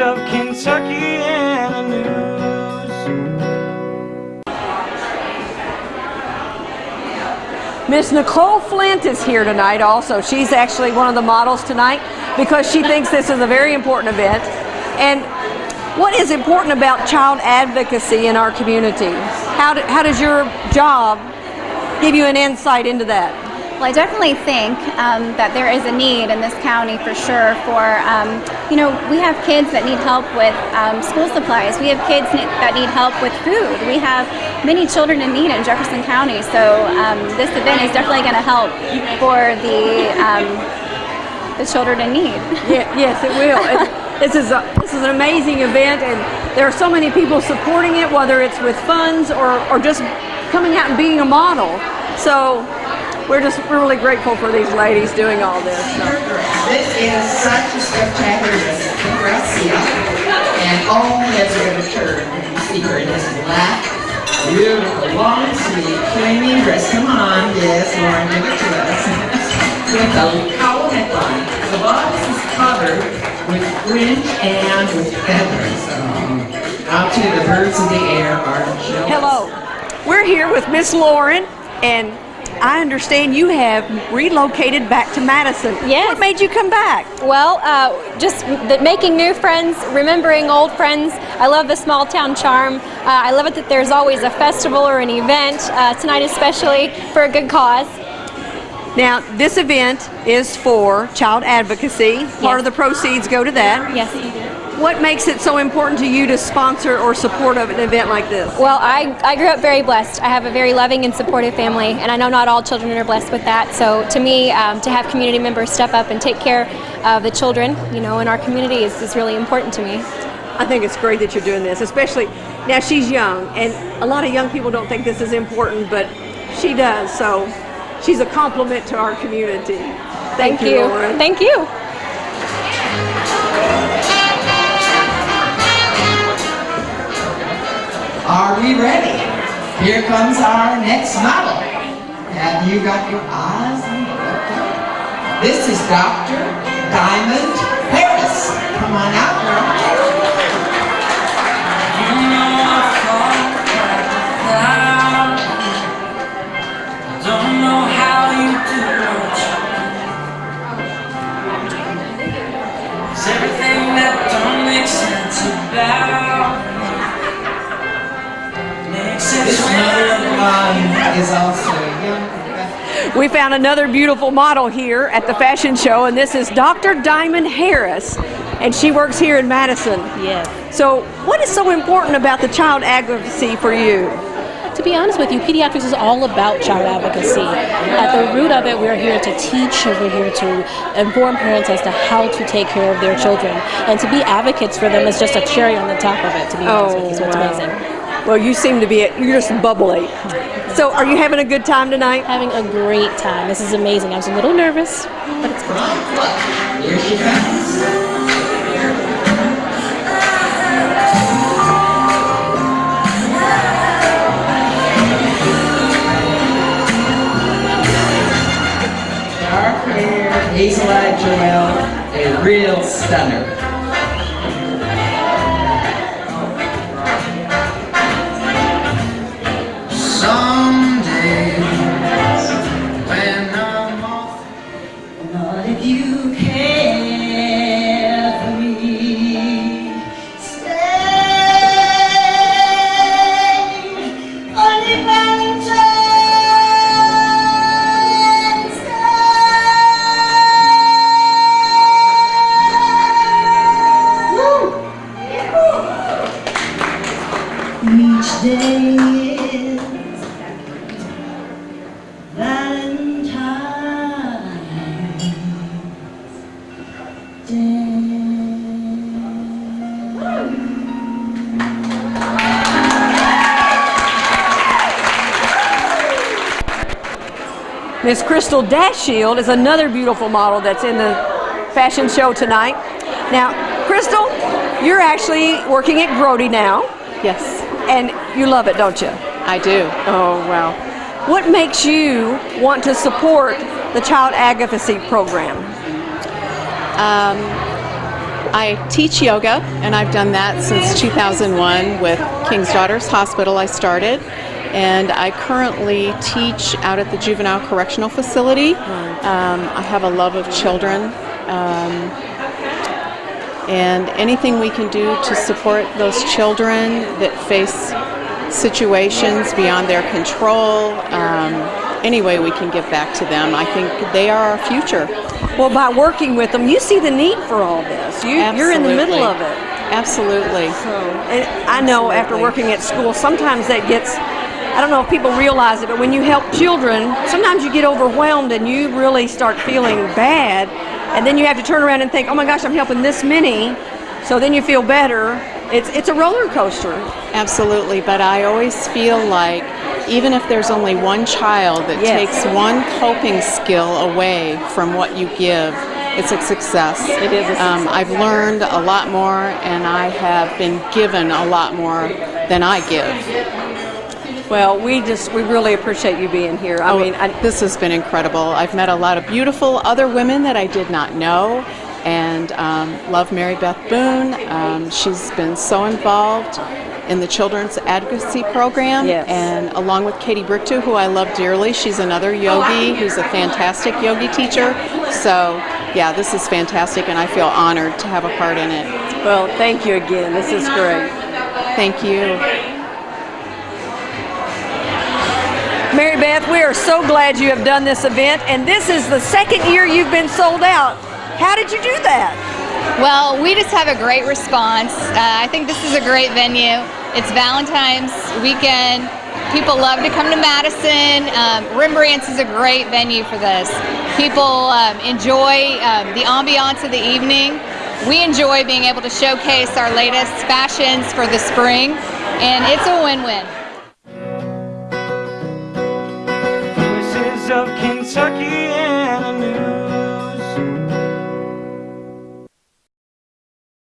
of Kentucky and the news. Miss Nicole Flint is here tonight also. She's actually one of the models tonight because she thinks this is a very important event. And what is important about child advocacy in our community? How, do, how does your job give you an insight into that? Well, I definitely think um, that there is a need in this county for sure for, um, you know, we have kids that need help with um, school supplies. We have kids that need help with food. We have many children in need in Jefferson County. So um, this event is definitely going to help for the, um, the children in need. Yeah, yes, it will. This is a, this is an amazing event, and there are so many people supporting it, whether it's with funds or, or just coming out and being a model. So we're just we're really grateful for these ladies doing all this. So. This is such a spectacular Gracia, and oh, there's a return. You see her in this black, beautiful, long sleeve, flaming dress. Come on, yes, Lauren, give it to us. with a cowl neckline. The bodice is covered with fringe and with feathers. Um, out to the birds in the air are jealous. Hello, we're here with Miss Lauren and I understand you have relocated back to Madison. Yes. What made you come back? Well, uh, just the, making new friends, remembering old friends. I love the small town charm. Uh, I love it that there's always a festival or an event, uh, tonight especially, for a good cause. Now, this event is for child advocacy. Part yes. of the proceeds go to that. Yes. What makes it so important to you to sponsor or support of an event like this? Well, I, I grew up very blessed. I have a very loving and supportive family, and I know not all children are blessed with that. So to me, um, to have community members step up and take care of the children, you know, in our community is, is really important to me. I think it's great that you're doing this, especially now she's young, and a lot of young people don't think this is important, but she does. So she's a compliment to our community. Thank, Thank you. you. Thank you. Here comes our next model. Have you got your eyes on the This is Dr. is also young. We found another beautiful model here at the fashion show, and this is Dr. Diamond Harris, and she works here in Madison. Yes. So, what is so important about the child advocacy for you? To be honest with you, pediatrics is all about child advocacy. At the root of it, we're here to teach we're here to inform parents as to how to take care of their children. And to be advocates for them is just a cherry on the top of it, to be honest with you, so it's oh, wow. amazing. Well, you seem to be, you're just bubbly. So, are you having a good time tonight? Having a great time. This is amazing. I was a little nervous, but it's good. Here she comes. Dark hair, hazel-eyed Joelle, a real stunner. Each day is Valentine's Miss Crystal Dashield is another beautiful model that's in the fashion show tonight. Now, Crystal, you're actually working at Grody now, Yes, and you love it, don't you? I do. Oh, wow. What makes you want to support the child advocacy program? I teach yoga, and I've done that since 2001 with King's Daughters Hospital. I started, and I currently teach out at the Juvenile Correctional Facility. Um, I have a love of children. Um, and anything we can do to support those children that face situations beyond their control, um, any way we can give back to them, I think they are our future. Well, by working with them, you see the need for all this. You, you're in the middle of it. Absolutely. So, and I know after working at school, sometimes that gets, I don't know if people realize it, but when you help children, sometimes you get overwhelmed and you really start feeling bad. And then you have to turn around and think, oh my gosh, I'm helping this many. So then you feel better. It's, it's a roller coaster. Absolutely, but I always feel like even if there's only one child that Yes. takes one coping skill away from what you give, it's a success. It is a Um, I've learned a lot more, and I have been given a lot more than I give. Well, we just, we really appreciate you being here. I Oh, mean, I, this has been incredible. I've met a lot of beautiful other women that I did not know, and um, love Mary Beth Boone. Um, she's been so involved in the children's advocacy program, Yes. and along with Katie Bricktu, who I love dearly. She's another yogi who's a fantastic yogi teacher. So, yeah, this is fantastic, and I feel honored to have a part in it. well, thank you again. This is great. Thank you. Mary Beth, we are so glad you have done this event, and this is the second year you've been sold out. How did you do that? Well, we just have a great response. Uh, I think this is a great venue. It's Valentine's weekend. People love to come to Madison. Um, Rembrandt's is a great venue for this. People um, enjoy um, the ambiance of the evening. We enjoy being able to showcase our latest fashions for the spring, and it's a win-win. of Kentucky